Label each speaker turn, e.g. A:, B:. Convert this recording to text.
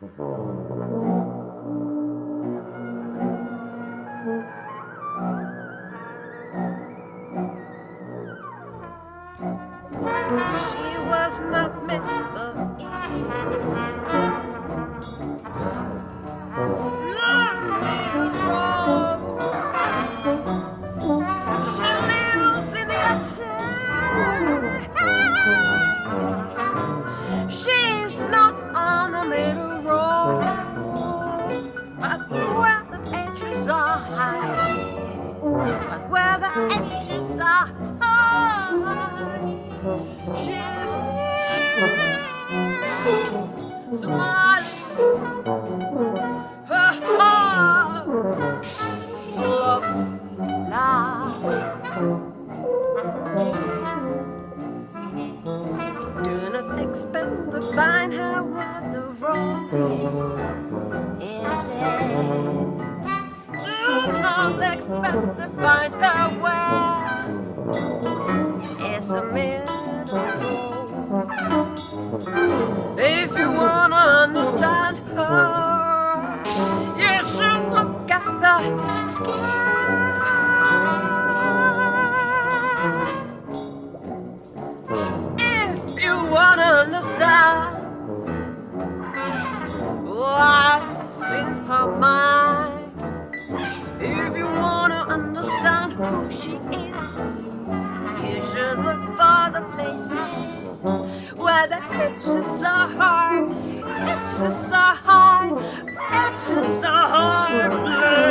A: She was not meant but where the edges are high. She's still. To find her where. Is a who she is, you should look for the places where the edges are hard, edges are hard, edges are hard